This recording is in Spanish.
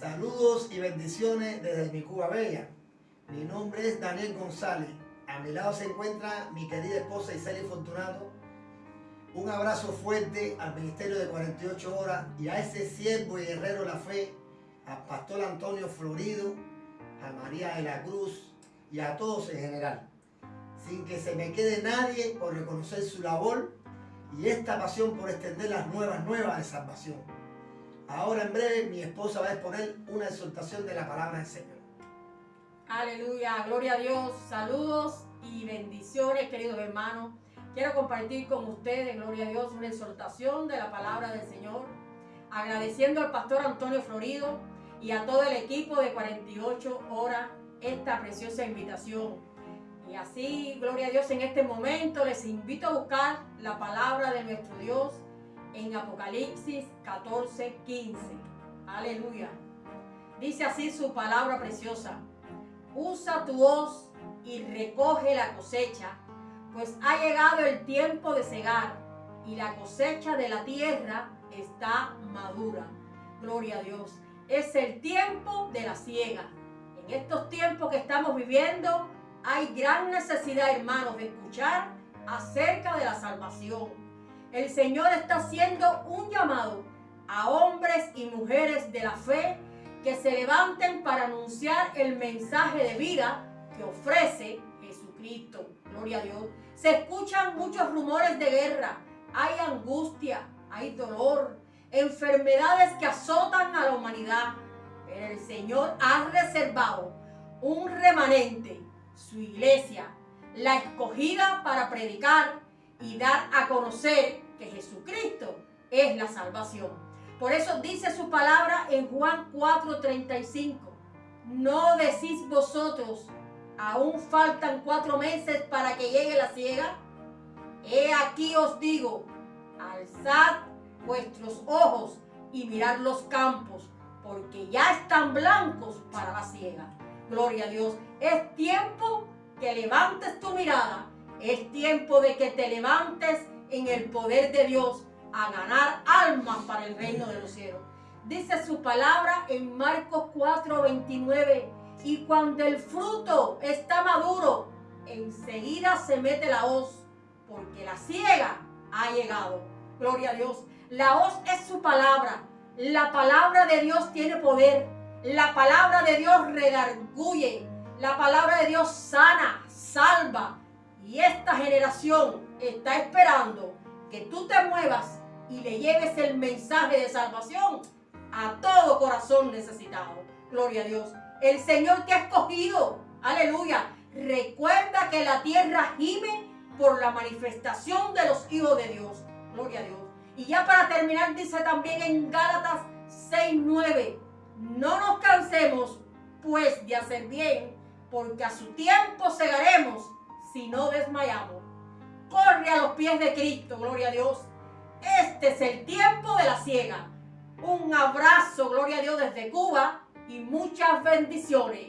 Saludos y bendiciones desde mi Cuba Bella. Mi nombre es Daniel González. A mi lado se encuentra mi querida esposa Iseli Fortunato. Un abrazo fuerte al Ministerio de 48 Horas y a ese siervo y guerrero la fe, al Pastor Antonio Florido, a María de la Cruz y a todos en general. Sin que se me quede nadie por reconocer su labor y esta pasión por extender las nuevas nuevas de salvación. Ahora en breve mi esposa va a exponer una exhortación de la palabra del Señor. Aleluya, gloria a Dios, saludos y bendiciones queridos hermanos. Quiero compartir con ustedes, gloria a Dios, una exhortación de la palabra del Señor, agradeciendo al pastor Antonio Florido y a todo el equipo de 48 horas esta preciosa invitación. Y así, gloria a Dios, en este momento les invito a buscar la palabra de nuestro Dios en Apocalipsis 14, 15. Aleluya. Dice así su palabra preciosa. Usa tu hoz y recoge la cosecha, pues ha llegado el tiempo de cegar y la cosecha de la tierra está madura. Gloria a Dios. Es el tiempo de la siega. En estos tiempos que estamos viviendo hay gran necesidad, hermanos, de escuchar acerca de la salvación el Señor está haciendo un llamado a hombres y mujeres de la fe que se levanten para anunciar el mensaje de vida que ofrece Jesucristo. Gloria a Dios. Se escuchan muchos rumores de guerra. Hay angustia, hay dolor, enfermedades que azotan a la humanidad. Pero el Señor ha reservado un remanente, su iglesia, la escogida para predicar y dar a conocer que Jesucristo es la salvación. Por eso dice su palabra en Juan 4:35. No decís vosotros, aún faltan cuatro meses para que llegue la ciega. He aquí os digo, alzad vuestros ojos y mirad los campos, porque ya están blancos para la ciega. Gloria a Dios. Es tiempo que levantes tu mirada es tiempo de que te levantes en el poder de Dios a ganar almas para el reino de los cielos. Dice su palabra en Marcos 4:29. Y cuando el fruto está maduro, enseguida se mete la hoz, porque la ciega ha llegado. Gloria a Dios. La hoz es su palabra. La palabra de Dios tiene poder. La palabra de Dios redarguye. La palabra de Dios sana, salva, y esta generación está esperando que tú te muevas y le lleves el mensaje de salvación a todo corazón necesitado. Gloria a Dios. El Señor te ha escogido. Aleluya. Recuerda que la tierra gime por la manifestación de los hijos de Dios. Gloria a Dios. Y ya para terminar dice también en Gálatas 6:9, no nos cansemos pues de hacer bien, porque a su tiempo segaremos si no desmayamos. Corre a los pies de Cristo, gloria a Dios. Este es el tiempo de la ciega. Un abrazo, gloria a Dios, desde Cuba y muchas bendiciones.